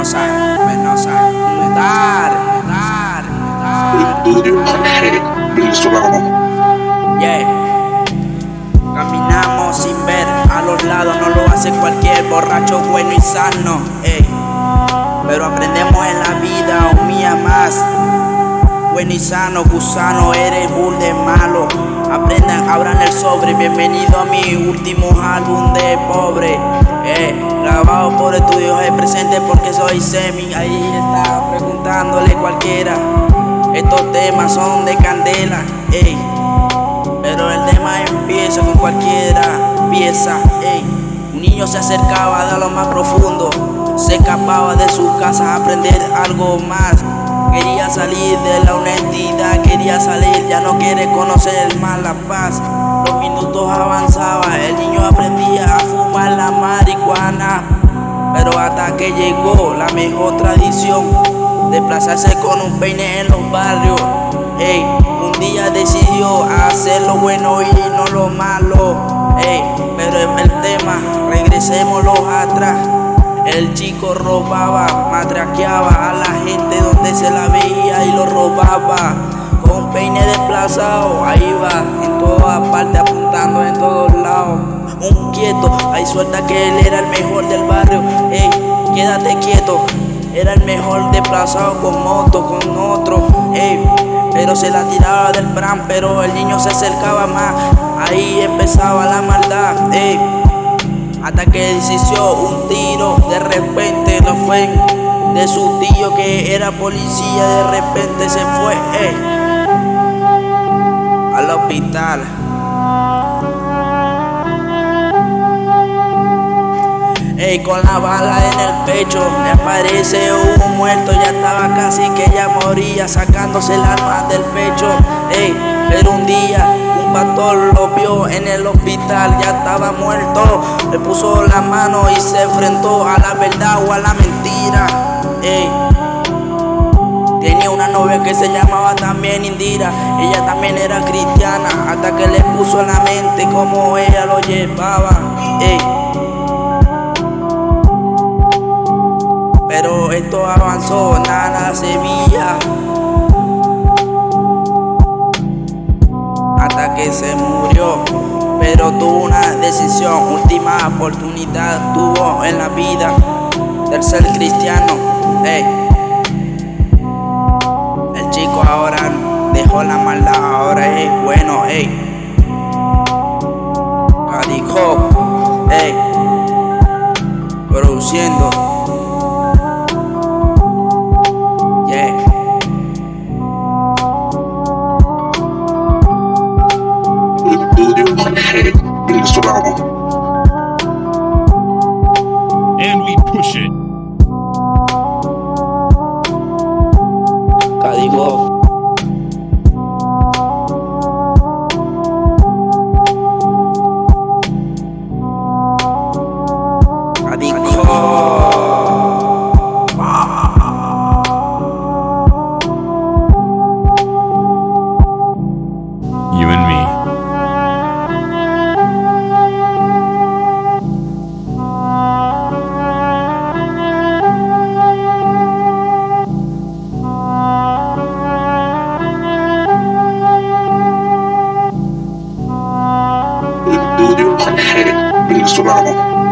Penosa, penosa, dar, dar, dar. Venezolano. Yeah. Caminamos sin ver a los lados, no lo hace cualquier borracho bueno y sano. ey. Pero aprendemos en la vida, un mía más. Bueno y sano, gusano, eres bull de malo. Aprendan, abran el sobre. Bienvenido a mi último álbum de pobre. Eh, grabado por estudios de presente porque soy semi. Ahí está preguntándole cualquiera. Estos temas son de candela. Ey. Pero el tema empieza con cualquiera pieza, ey. Un niño se acercaba de lo más profundo, se escapaba de su casa a aprender algo más. Quería salir de la honestidad, quería salir, ya no quiere conocer más la paz. Los minutos avanzaban, el niño aprendía a fumar la marihuana. Pero hasta que llegó la mejor tradición, desplazarse con un peine en los barrios. Ey, un día decidió hacer lo bueno y no lo malo. Ey, pero en el tema, regresémoslo atrás. El chico robaba, matraqueaba a la gente donde se la veía y lo robaba. Con peine desplazado, ahí va, en todas partes, apuntando en todos lados. Un quieto, hay suelta que él era el mejor del barrio. Ey, quédate quieto, era el mejor desplazado con moto, con otro. Ey, pero se la tiraba del pram, pero el niño se acercaba más. Ahí empezaba la maldad, ey. Hasta que decidió un tiro, de repente lo fue de su tío que era policía, de repente se fue, ey, al hospital. Ey, con la bala en el pecho, le aparece un muerto, ya estaba casi que ya moría, sacándose el arma del pecho. Ey, pero un día pastor lo vio en el hospital, ya estaba muerto. Le puso la mano y se enfrentó a la verdad o a la mentira. Tenía una novia que se llamaba también Indira, ella también era cristiana, hasta que le puso en la mente como ella lo llevaba. Pero esto avanzó, nada se veía. Que se murió. Pero tuvo una decisión, última oportunidad tuvo en la vida del ser cristiano. Ey. El chico ahora dejó la maldad, ahora es bueno, and we push it. surround them.